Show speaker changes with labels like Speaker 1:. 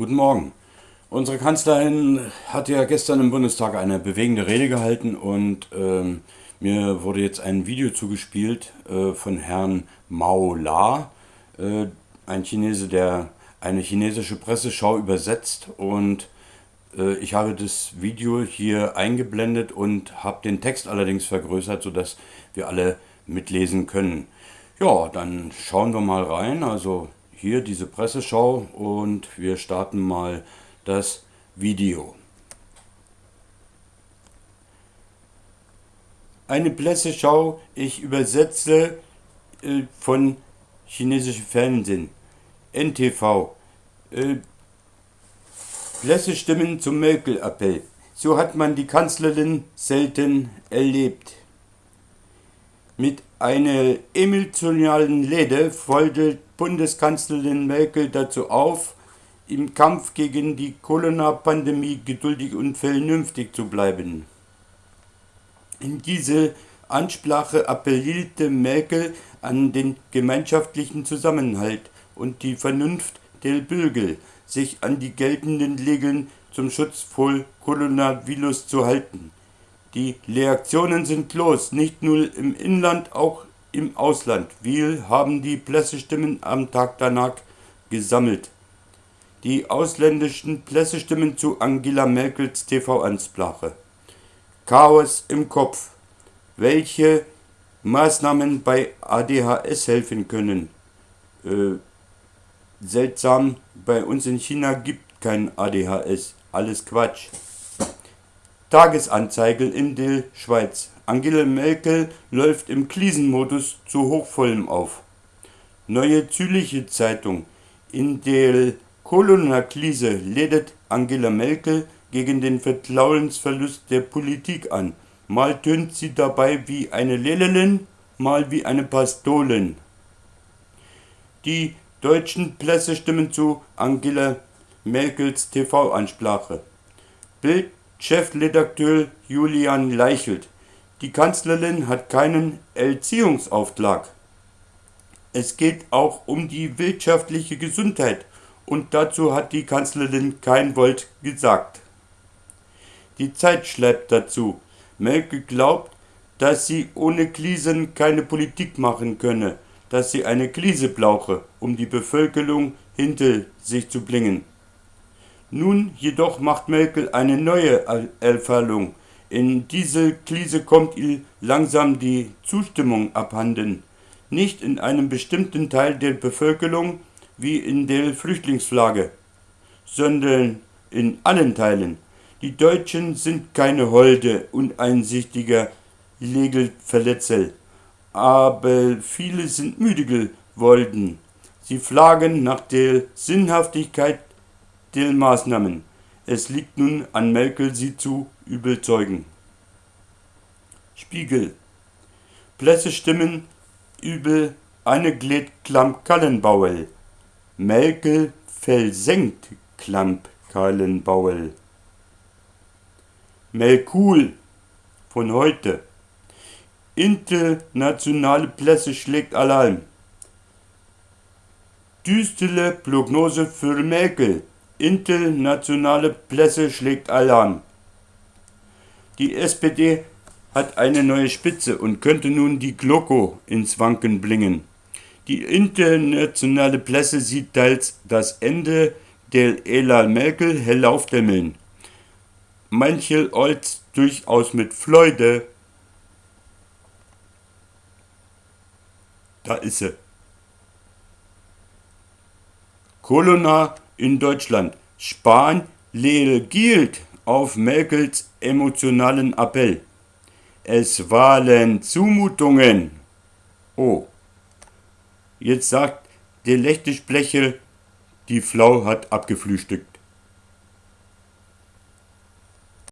Speaker 1: Guten Morgen. Unsere Kanzlerin hat ja gestern im Bundestag eine bewegende Rede gehalten und ähm, mir wurde jetzt ein Video zugespielt äh, von Herrn Mao La, äh, ein Chinese, der eine chinesische Presseschau übersetzt und äh, ich habe das Video hier eingeblendet und habe den Text allerdings vergrößert, sodass wir alle mitlesen können. Ja, dann schauen wir mal rein. Also hier diese Presseschau und wir starten mal das Video. Eine Presseschau, ich übersetze äh, von chinesischem Fernsehen, NTV. Äh, Pressestimmen zum Merkel-Appell. So hat man die Kanzlerin selten erlebt. Mit einer emotionalen Rede fordert Bundeskanzlerin Merkel dazu auf, im Kampf gegen die Corona-Pandemie geduldig und vernünftig zu bleiben. In dieser Ansprache appellierte Merkel an den gemeinschaftlichen Zusammenhalt und die Vernunft der Bürger, sich an die geltenden Regeln zum Schutz vor Coronavirus zu halten. Die Reaktionen sind los, nicht nur im Inland, auch im Ausland. Wir haben die Pressestimmen am Tag danach gesammelt. Die ausländischen Pressestimmen zu Angela Merkels TV-Ansprache. Chaos im Kopf. Welche Maßnahmen bei ADHS helfen können? Äh, seltsam, bei uns in China gibt kein ADHS. Alles Quatsch. Tagesanzeige in der Schweiz. Angela Merkel läuft im Krisenmodus zu Hochvollem auf. Neue Zürcher Zeitung. In der Corona-Krise lädt Angela Merkel gegen den Vertrauensverlust der Politik an. Mal tönt sie dabei wie eine Lelelin, mal wie eine Pastolin. Die deutschen Pressestimmen zu Angela Merkels TV-Ansprache. Bild-Chefredakteur Julian Leichelt. Die Kanzlerin hat keinen Erziehungsauftrag. Es geht auch um die wirtschaftliche Gesundheit und dazu hat die Kanzlerin kein Wort gesagt. Die Zeit schreibt dazu. Merkel glaubt, dass sie ohne Krisen keine Politik machen könne dass sie eine Krise brauche, um die Bevölkerung hinter sich zu bringen. Nun jedoch macht Merkel eine neue Erfahrung. In diese Krise kommt ihr langsam die Zustimmung abhanden. Nicht in einem bestimmten Teil der Bevölkerung wie in der Flüchtlingsflagge, sondern in allen Teilen. Die Deutschen sind keine holde, uneinsichtige Regelverletzer aber viele sind müde geworden. Sie fragen nach der Sinnhaftigkeit der Maßnahmen. Es liegt nun an Merkel, sie zu überzeugen. Spiegel. Pressestimmen über Annegret Klamp-Kallenbauer. Merkel versenkt Klamp-Kallenbauer. Merkul von heute. Internationale Presse schlägt Alarm. Düstere Prognose für Merkel. Internationale Presse schlägt Alarm. Die SPD hat eine neue Spitze und könnte nun die Glocke ins Wanken bringen. Die internationale Presse sieht teils das Ende der Ela Merkel hell aufdämmeln. Manche als durchaus mit Freude Da ist sie. Corona in Deutschland. Spahn reagiert auf Merkels emotionalen Appell. Es waren Zumutungen. Oh. Jetzt sagt der Lechtesprecher, die Flau hat abgefrühstückt.